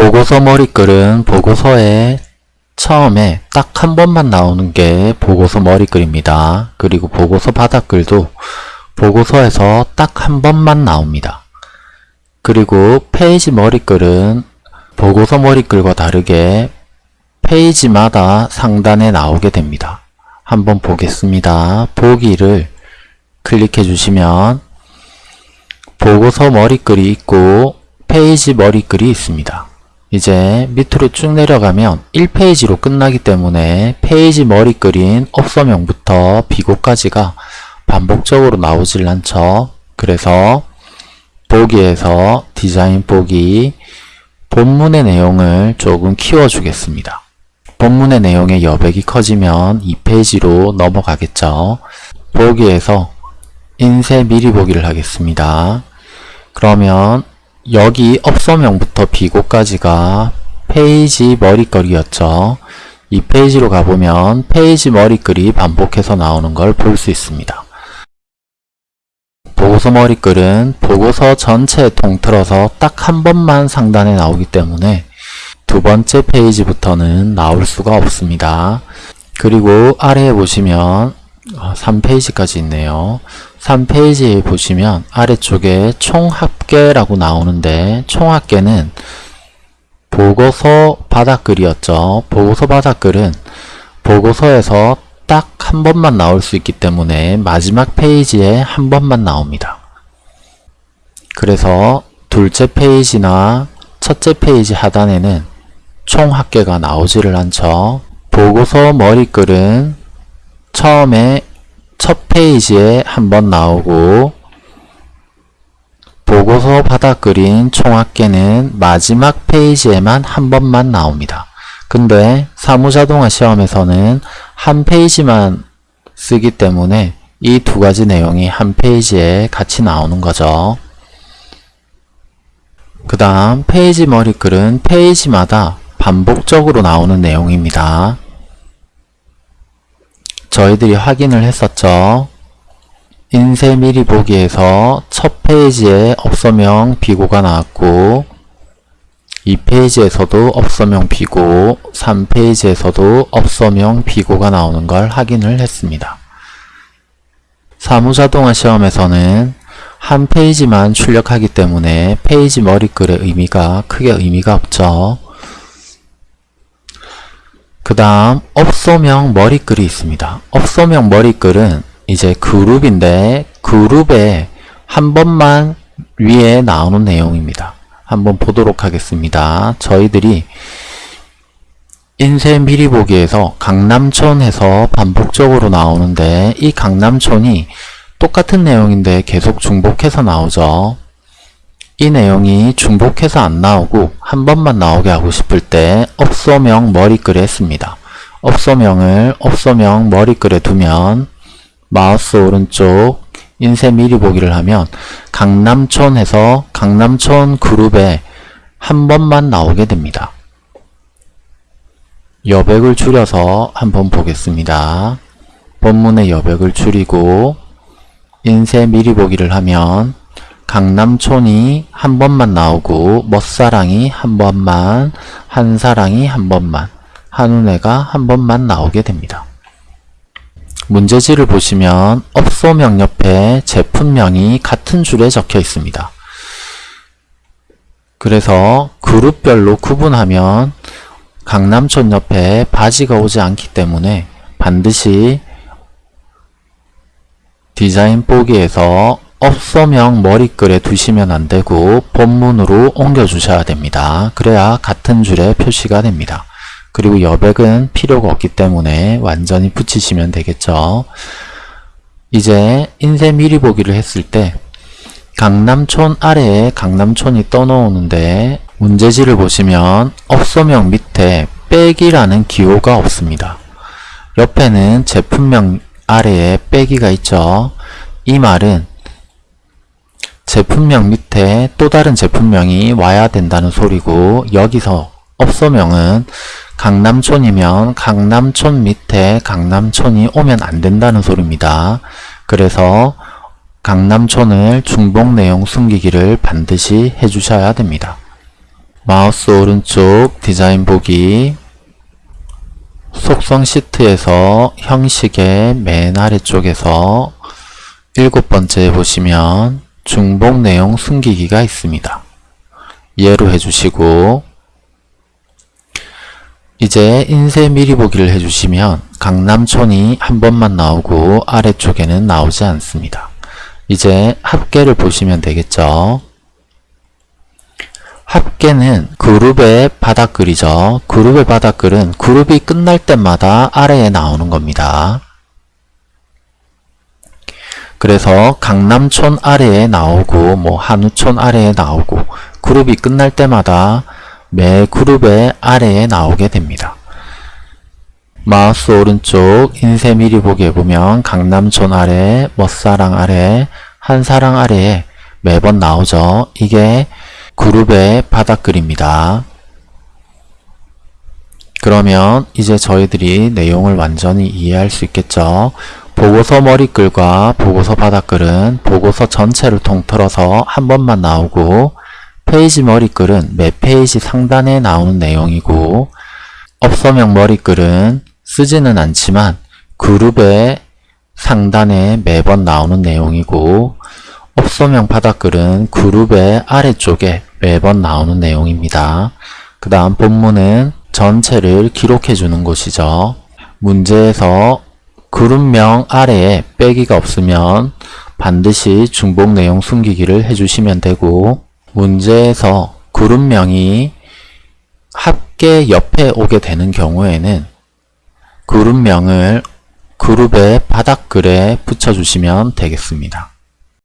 보고서 머리글은 보고서에 처음에 딱 한 번만 나오는 게 보고서 머리글입니다. 그리고 보고서 바닥글도 보고서에서 딱 한 번만 나옵니다. 그리고 페이지 머리글은 보고서 머리글과 다르게 페이지마다 상단에 나오게 됩니다. 한번 보겠습니다. 보기를 클릭해 주시면 보고서 머리글이 있고 페이지 머리글이 있습니다. 이제 밑으로 쭉 내려가면 1페이지로 끝나기 때문에 페이지 머리글인 업소명부터 비고까지가 반복적으로 나오질 않죠. 그래서 보기에서 디자인 보기 본문의 내용을 조금 키워주겠습니다. 본문의 내용의 여백이 커지면 2페이지로 넘어가겠죠. 보기에서 인쇄 미리 보기를 하겠습니다. 그러면 여기 업소명부터 비고까지가 페이지 머리글이었죠. 이 페이지로 가보면 페이지 머리글이 반복해서 나오는 걸 볼 수 있습니다. 보고서 머리글은 보고서 전체에 통틀어서 딱 한 번만 상단에 나오기 때문에 두 번째 페이지부터는 나올 수가 없습니다. 그리고 아래에 보시면 3페이지까지 있네요. 3페이지에 보시면 아래쪽에 총합계라고 나오는데 총합계는 보고서 바닥글이었죠. 보고서 바닥글은 보고서에서 딱 한 번만 나올 수 있기 때문에 마지막 페이지에 한 번만 나옵니다. 그래서 둘째 페이지나 첫째 페이지 하단에는 총합계가 나오지를 않죠. 보고서 머리글은 처음에 첫 페이지에 한번 나오고 보고서 바닥글인 총합계는 마지막 페이지에만 한 번만 나옵니다. 근데 사무자동화 시험에서는 한 페이지만 쓰기 때문에 이 두 가지 내용이 한 페이지에 같이 나오는 거죠. 그 다음 페이지 머리글은 페이지마다 반복적으로 나오는 내용입니다. 저희들이 확인을 했었죠. 인쇄 미리 보기에서 첫 페이지에 업소명 비고가 나왔고 2페이지에서도 업소명 비고 3페이지에서도 업소명 비고가 나오는 걸 확인을 했습니다. 사무자동화 시험에서는 한 페이지만 출력하기 때문에 페이지 머리글의 의미가 크게 의미가 없죠. 그 다음 업소명 머리글이 있습니다. 업소명 머리글은 이제 그룹인데 그룹에 한 번만 위에 나오는 내용입니다. 한번 보도록 하겠습니다. 저희들이 인쇄 미리 보기에서 강남촌에서 반복적으로 나오는데 이 강남촌이 똑같은 내용인데 계속 중복해서 나오죠. 이 내용이 중복해서 안 나오고 한 번만 나오게 하고 싶을 때 업소명 머리글에 씁니다. 업소명을 업소명 머리글에 두면 마우스 오른쪽 인쇄 미리 보기를 하면 강남촌에서 강남촌 그룹에 한 번만 나오게 됩니다. 여백을 줄여서 한번 보겠습니다. 본문의 여백을 줄이고 인쇄 미리 보기를 하면 강남촌이 한 번만 나오고 멋사랑이 한 번만 한사랑이 한 번만 한운해가 한 번만 나오게 됩니다. 문제지를 보시면 업소명 옆에 제품명이 같은 줄에 적혀 있습니다. 그래서 그룹별로 구분하면 강남촌 옆에 바지가 오지 않기 때문에 반드시 디자인 보기에서 업소명 머리글에 두시면 안되고 본문으로 옮겨 주셔야 됩니다. 그래야 같은 줄에 표시가 됩니다. 그리고 여백은 필요가 없기 때문에 완전히 붙이시면 되겠죠. 이제 인쇄 미리 보기를 했을 때 강남촌 아래에 강남촌이 떠놓오는데 문제지를 보시면 업소명 밑에 빼기라는 기호가 없습니다. 옆에는 제품명 아래에 빼기가 있죠. 이 말은 제품명 밑에 또 다른 제품명이 와야 된다는 소리고 여기서 업소명은 강남촌이면 강남촌 밑에 강남촌이 오면 안 된다는 소리입니다. 그래서 강남촌을 중복 내용 숨기기를 반드시 해주셔야 됩니다. 마우스 오른쪽 디자인 보기 속성 시트에서 형식의 맨 아래쪽에서 일곱 번째에 보시면 중복 내용 숨기기가 있습니다. 예로 해주시고 이제 인쇄 미리 보기를 해주시면 강남촌이 한 번만 나오고 아래쪽에는 나오지 않습니다. 이제 합계를 보시면 되겠죠. 합계는 그룹의 바닥글이죠. 그룹의 바닥글은 그룹이 끝날 때마다 아래에 나오는 겁니다. 그래서 강남촌 아래에 나오고 뭐 한우촌 아래에 나오고 그룹이 끝날 때마다 매 그룹의 아래에 나오게 됩니다. 마우스 오른쪽 인쇄 미리 보기에 보면 강남촌 아래, 멋사랑 아래, 한사랑 아래에 매번 나오죠. 이게 그룹의 바닥글입니다. 그러면 이제 저희들이 내용을 완전히 이해할 수 있겠죠. 보고서 머리글과 보고서 바닥글은 보고서 전체를 통틀어서 한 번만 나오고 페이지 머리글은 매 페이지 상단에 나오는 내용이고 업소명 머리글은 쓰지는 않지만 그룹의 상단에 매번 나오는 내용이고 업소명 바닥글은 그룹의 아래쪽에 매번 나오는 내용입니다. 그 다음 본문은 전체를 기록해 주는 곳이죠. 문제에서 그룹명 아래에 빼기가 없으면 반드시 중복 내용 숨기기를 해주시면 되고 문제에서 그룹명이 합계 옆에 오게 되는 경우에는 그룹명을 그룹의 바닥글에 붙여주시면 되겠습니다.